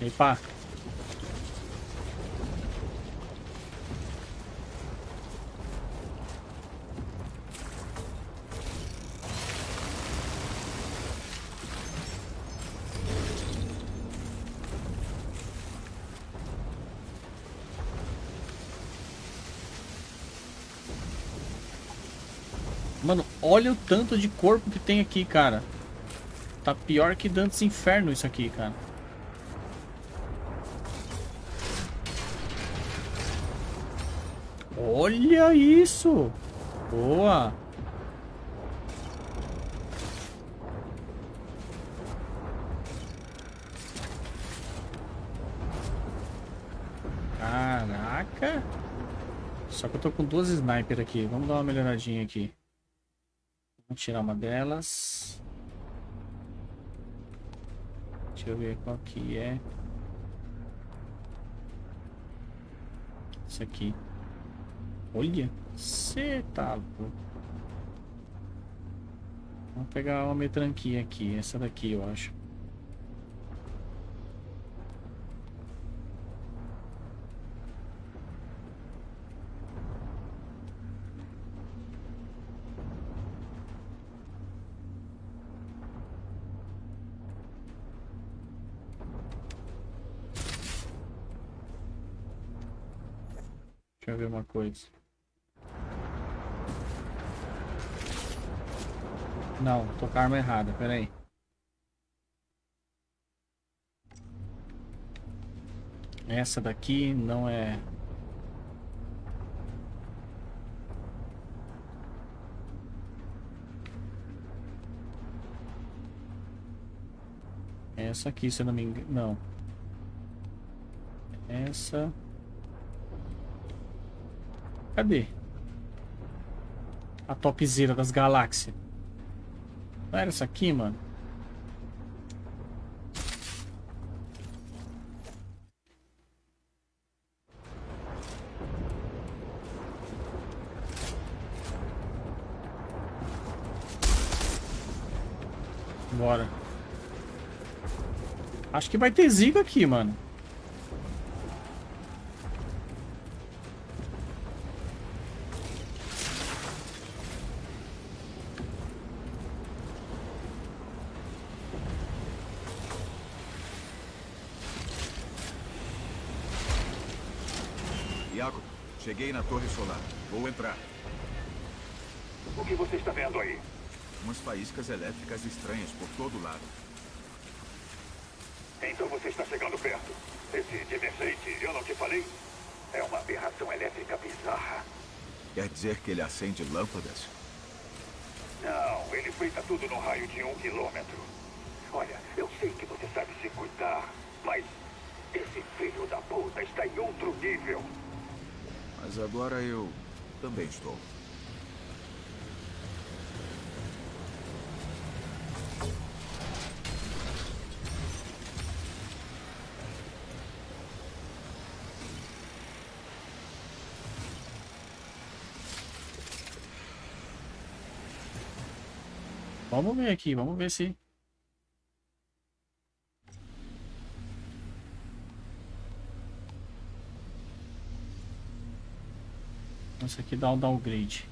Epa! Mano, olha o tanto de corpo que tem aqui, cara. Tá pior que Dantes Inferno isso aqui, cara. Olha isso! Boa! Só que eu tô com duas sniper aqui. Vamos dar uma melhoradinha aqui. Vamos tirar uma delas. Deixa eu ver qual que é. Isso aqui. Olha, você tá louco. Vamos pegar uma metranquinha aqui. Essa daqui, eu acho. Ver uma coisa. Não, tô com a arma errada, pera aí. Essa daqui não é... Essa aqui, se eu não me engano... Não. Essa... Cadê? A topzera das galáxias. Não era essa aqui, mano? Bora. Acho que vai ter zica aqui, mano. Cheguei na torre solar. Vou entrar. O que você está vendo aí? Umas faíscas elétricas estranhas por todo lado. Então você está chegando perto. Esse Dimensate, eu não te falei? É uma aberração elétrica bizarra. Quer dizer que ele acende lâmpadas? Não, ele frita tudo no raio de um quilômetro. Olha, eu sei que você sabe se cuidar, mas esse filho da puta está em outro nível. Mas agora eu também estou. Vamos ver aqui, vamos ver se... Esse aqui dá um downgrade.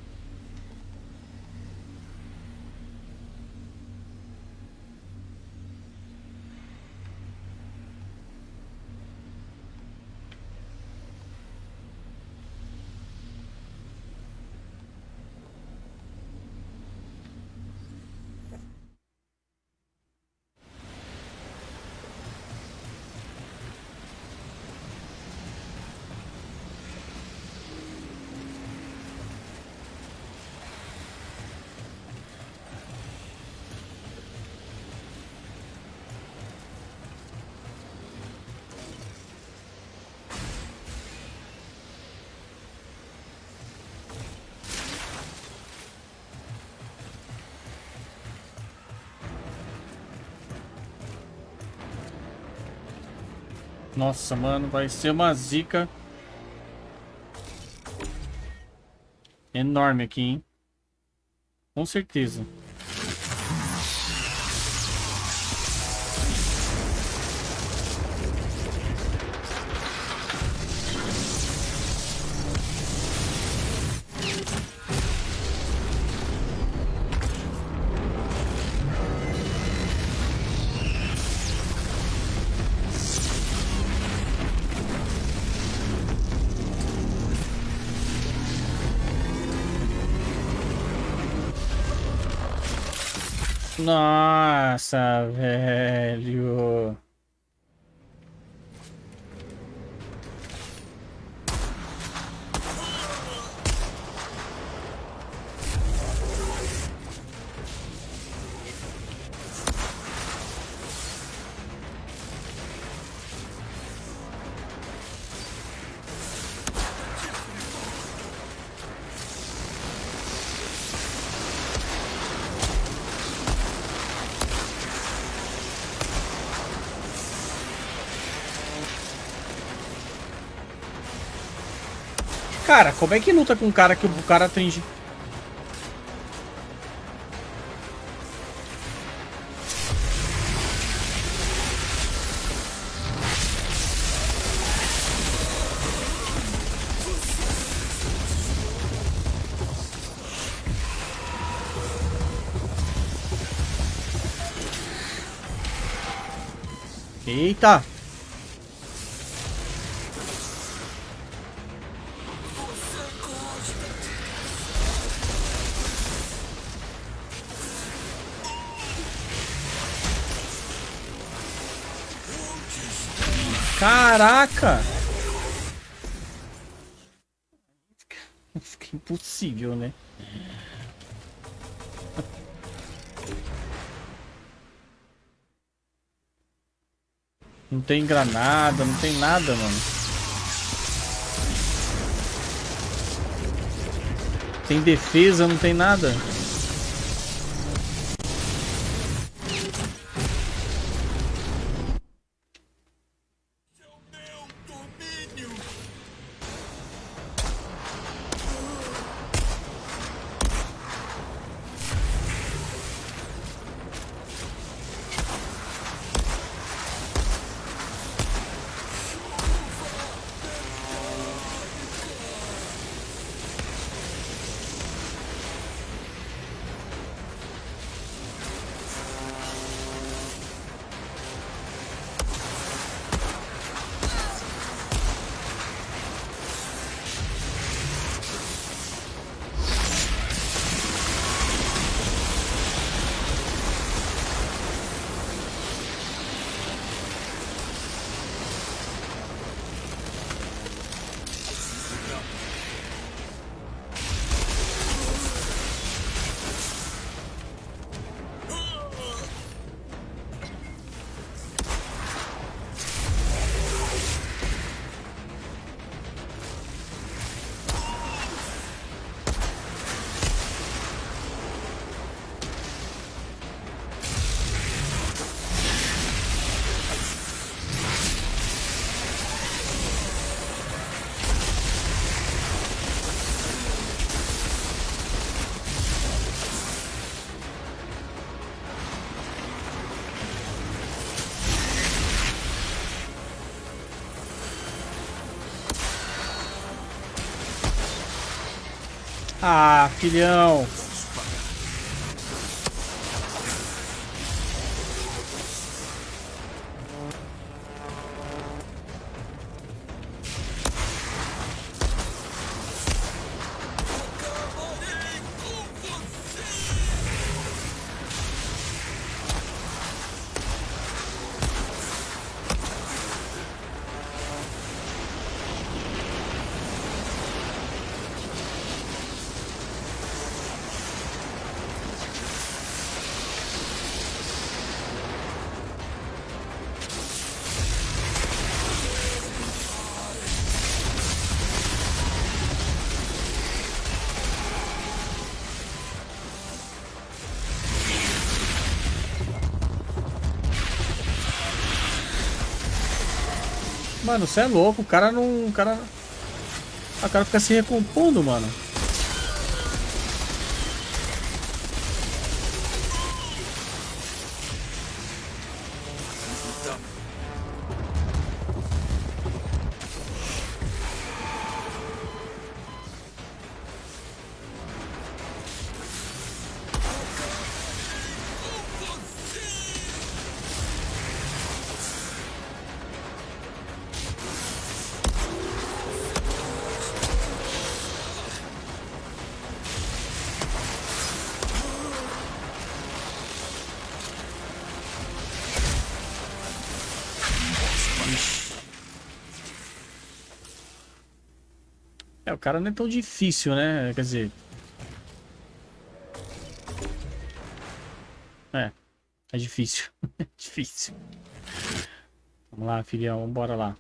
Nossa, mano, vai ser uma zica enorme aqui, hein? Com certeza. Nossa, velho. Como é que luta com um cara que o cara tem... Eita! Caraca! Fica impossível, né? Não tem granada, não tem nada, mano. Tem defesa, não tem nada. Filhão. Mano, você é louco, o cara não. O cara. O cara fica se recompondo, mano. Cara não é tão difícil, né? Quer dizer... É, é difícil. é difícil. Vamos lá, filhão, bora lá.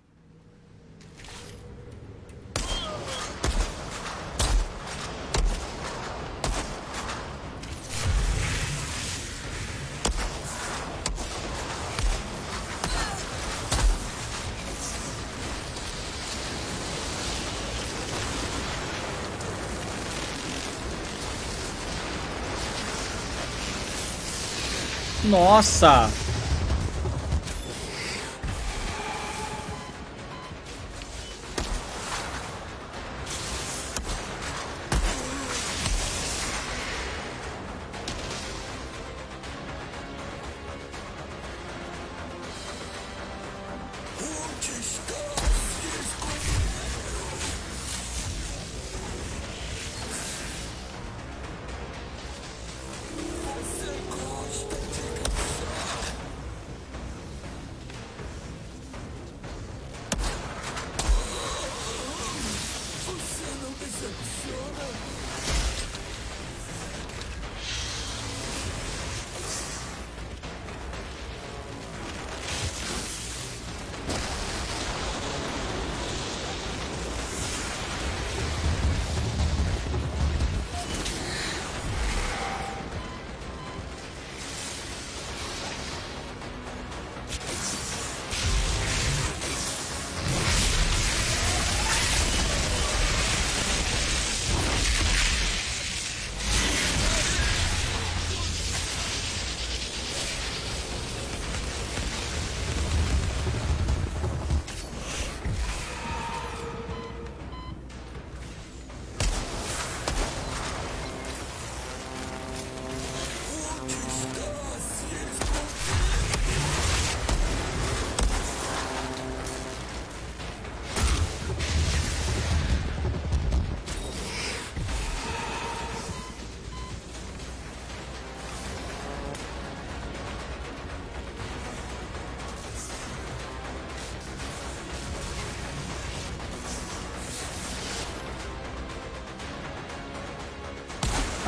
Nossa!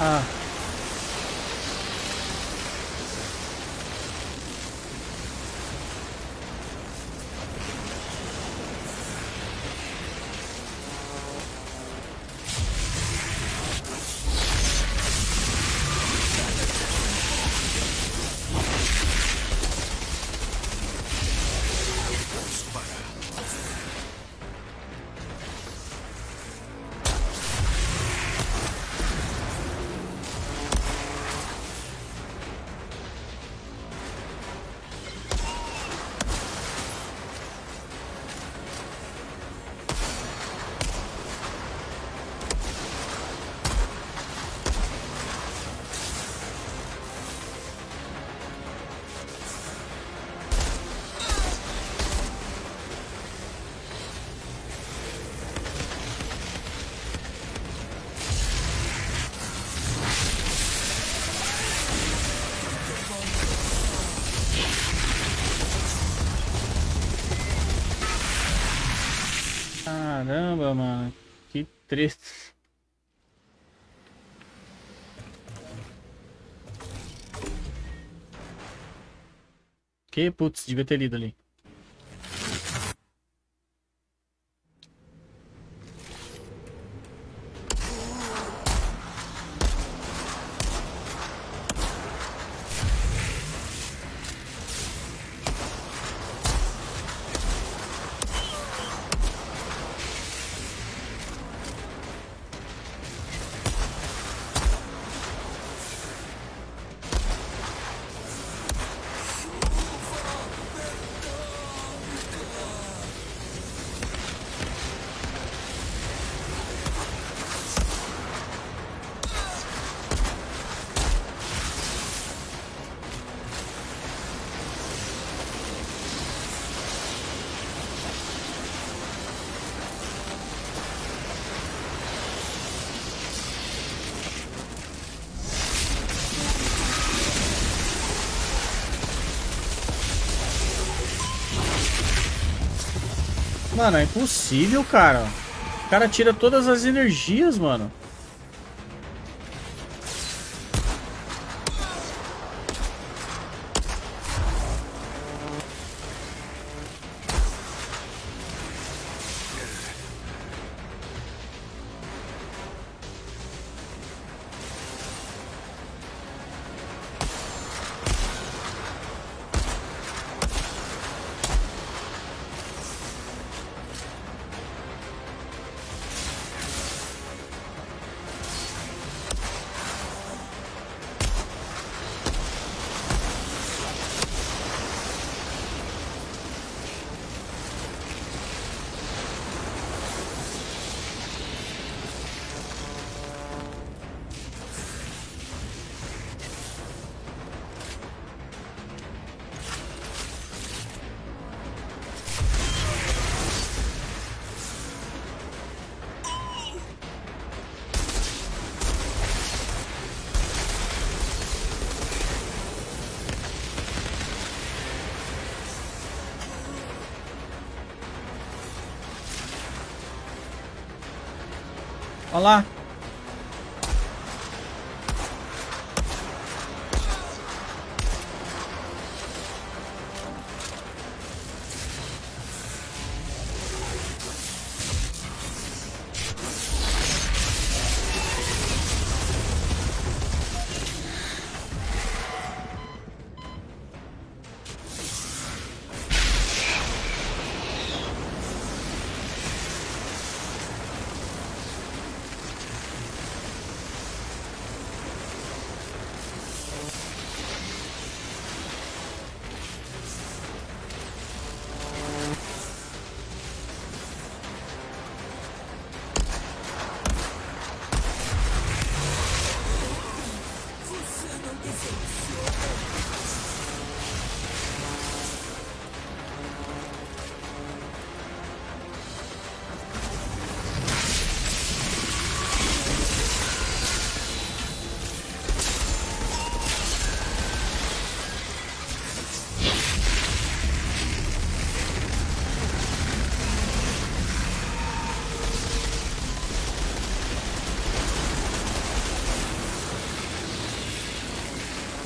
Ah. Que putz, devia ter lido ali. Mano, é impossível, cara. O cara tira todas as energias, mano. Lá.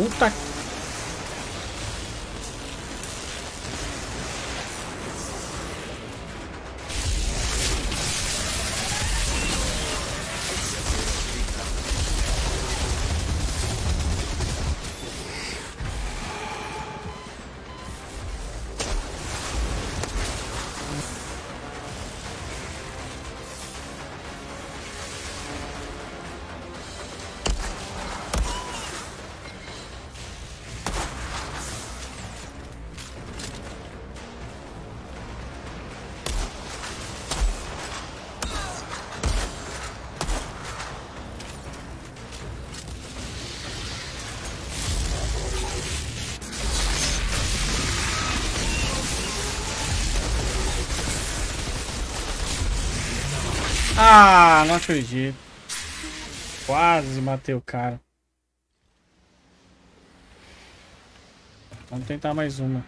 Puta Ah, não acredito. Quase matei o cara. Vamos tentar mais uma.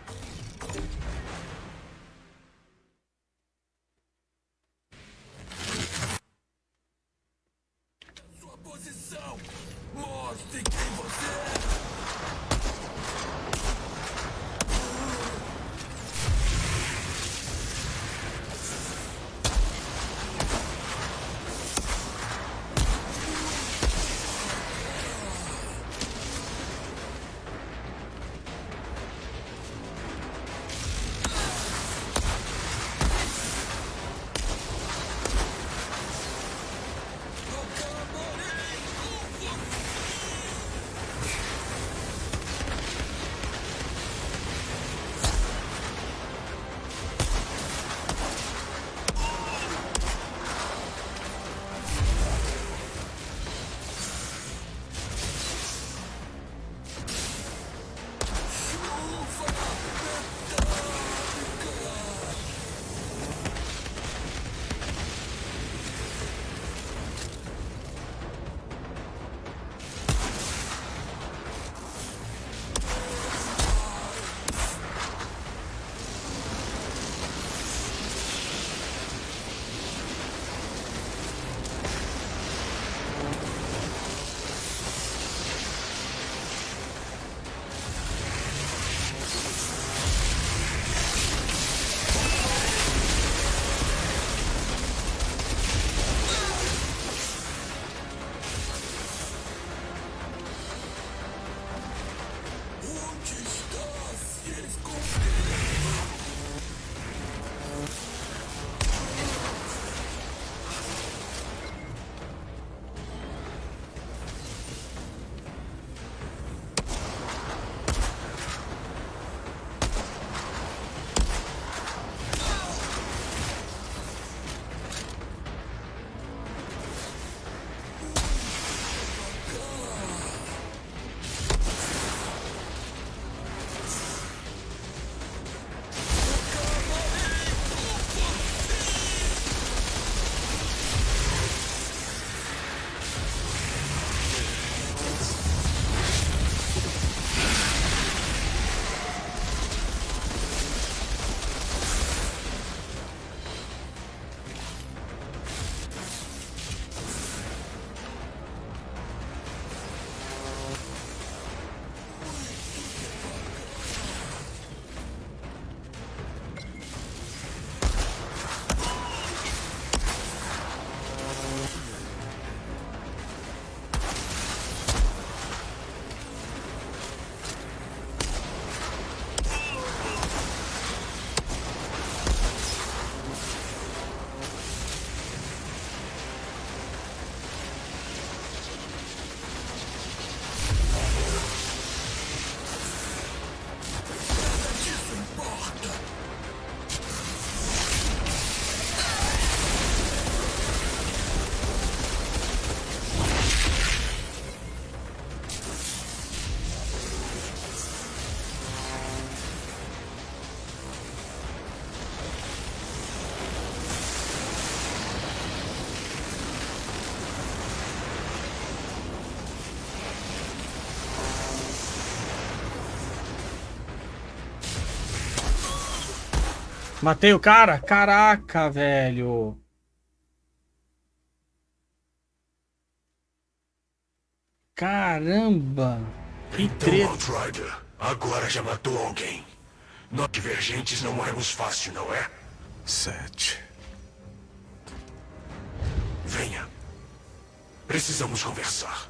Matei o cara? Caraca, velho. Caramba. Que Então, treta. Outrider, agora já matou alguém. Nós divergentes não morremos fácil, não é? Sete. Venha. Precisamos conversar.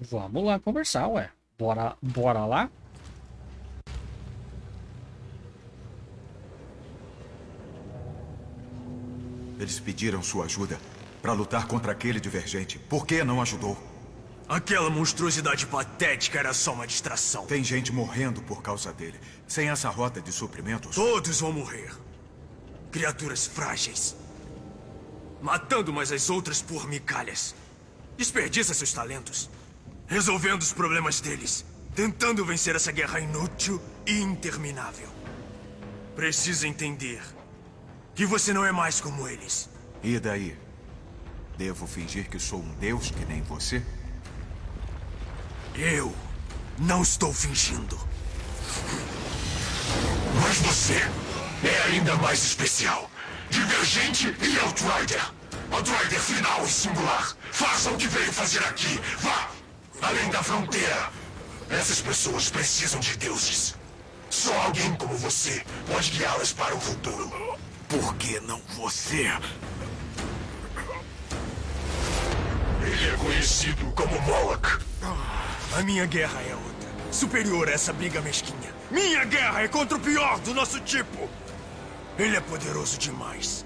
Vamos lá conversar, ué. Bora, bora lá? Eles pediram sua ajuda para lutar contra aquele divergente. Por que não ajudou? Aquela monstruosidade patética era só uma distração. Tem gente morrendo por causa dele. Sem essa rota de suprimentos. Todos vão morrer. Criaturas frágeis. Matando umas às outras por migalhas. Desperdiça seus talentos. Resolvendo os problemas deles. Tentando vencer essa guerra inútil e interminável. Precisa entender que você não é mais como eles. E daí? Devo fingir que sou um deus que nem você? Eu não estou fingindo. Mas você é ainda mais especial. Divergente e Outrider. Outrider final e singular. Faça o que veio fazer aqui. Vá! Além da fronteira. Essas pessoas precisam de deuses. Só alguém como você pode guiá-las para o futuro. Por que não você? Ele é conhecido como Moloch. A minha guerra é outra. Superior a essa briga mesquinha. Minha guerra é contra o pior do nosso tipo. Ele é poderoso demais.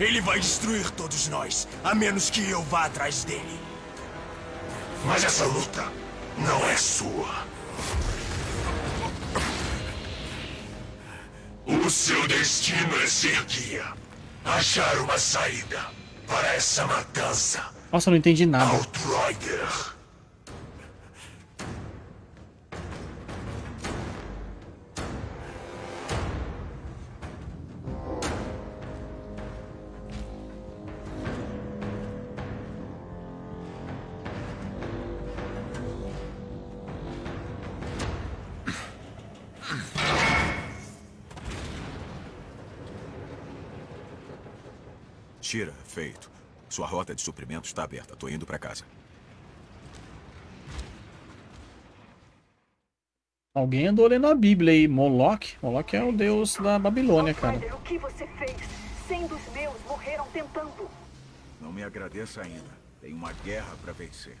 Ele vai destruir todos nós, a menos que eu vá atrás dele. Mas essa luta não é sua. O seu destino é ser guia. Achar uma saída para essa matança. Nossa, eu não entendi nada. Outrider. Tira, feito. Sua rota de suprimentos está aberta. Tô indo para casa. Alguém andou lendo a Bíblia aí. Moloch? Moloch é o deus da Babilônia, cara. O que você fez? Cem dos meus morreram tentando. Não me agradeça ainda. Tem uma guerra para vencer.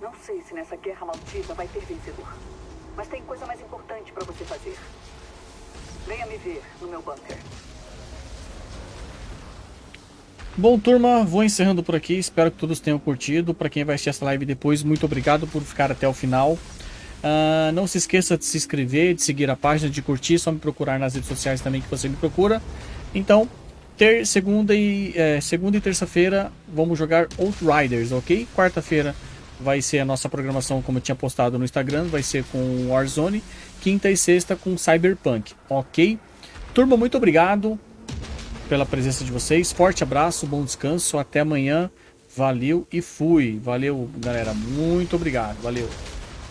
Não sei se nessa guerra maldita vai ter vencedor. Mas tem coisa mais importante pra você fazer. Venha me ver no meu bunker. Bom, turma, vou encerrando por aqui. Espero que todos tenham curtido. Para quem vai assistir essa live depois, muito obrigado por ficar até o final. Ah, não se esqueça de se inscrever, de seguir a página, de curtir. Só me procurar nas redes sociais também que você me procura. Então, ter segunda e é, segunda e terça-feira vamos jogar Outriders, ok? Quarta-feira vai ser a nossa programação, como eu tinha postado no Instagram, vai ser com Warzone. Quinta e sexta com Cyberpunk, ok? Turma, muito obrigado pela presença de vocês. Forte abraço, bom descanso, até amanhã. Valeu e fui. Valeu, galera. Muito obrigado. Valeu.